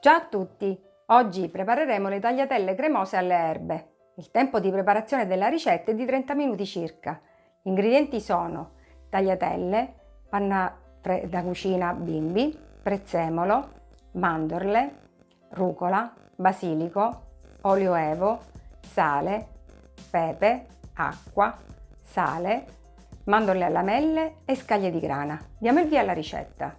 Ciao a tutti! Oggi prepareremo le tagliatelle cremose alle erbe. Il tempo di preparazione della ricetta è di 30 minuti circa. Gli ingredienti sono tagliatelle, panna da cucina bimbi, prezzemolo, mandorle, rucola, basilico, olio evo, sale, pepe, acqua, sale, mandorle a lamelle e scaglie di grana. Diamo il via alla ricetta.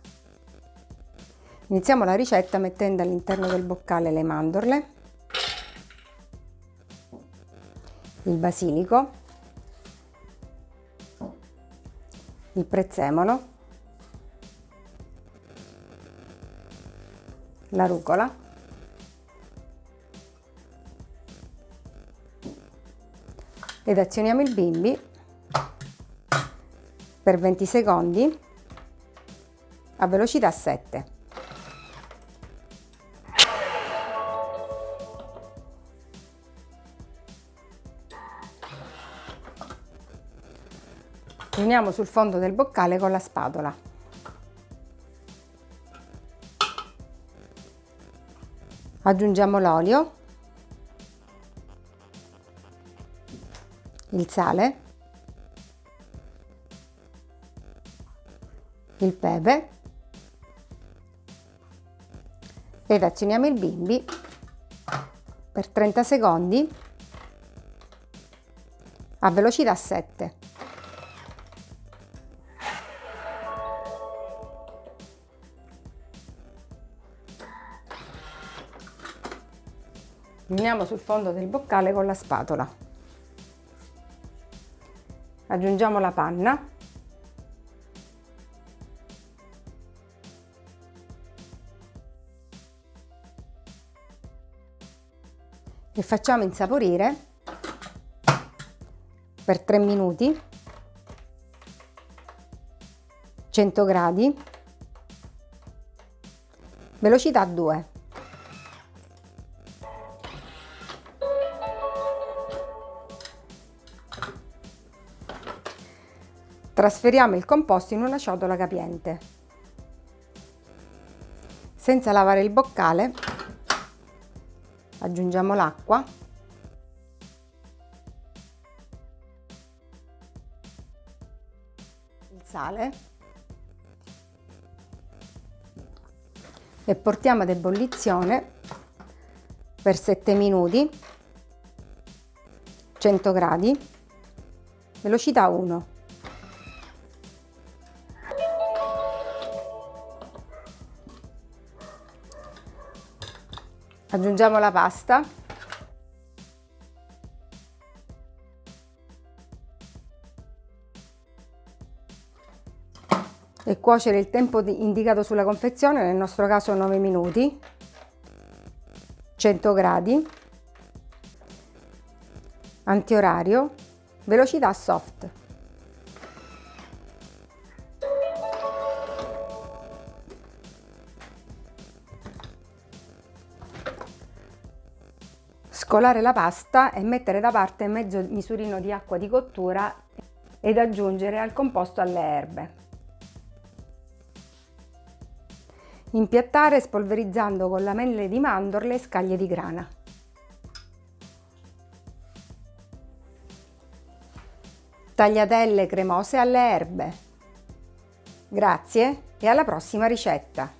Iniziamo la ricetta mettendo all'interno del boccale le mandorle, il basilico, il prezzemolo, la rucola, ed azioniamo il bimbi per 20 secondi a velocità 7. Uniamo sul fondo del boccale con la spatola. Aggiungiamo l'olio, il sale, il pepe ed azioniamo il bimbi per 30 secondi a velocità 7. Uniamo sul fondo del boccale con la spatola. Aggiungiamo la panna. E facciamo insaporire per 3 minuti 100 gradi velocità 2 Trasferiamo il composto in una ciotola capiente. Senza lavare il boccale aggiungiamo l'acqua. Il sale. E portiamo ad ebollizione per 7 minuti 100 gradi velocità 1 Aggiungiamo la pasta. E cuocere il tempo indicato sulla confezione, nel nostro caso 9 minuti, 100 gradi, antiorario, velocità soft. Scolare la pasta e mettere da parte mezzo misurino di acqua di cottura ed aggiungere al composto alle erbe. Impiattare spolverizzando con lamelle di mandorle e scaglie di grana. Tagliatelle cremose alle erbe. Grazie e alla prossima ricetta!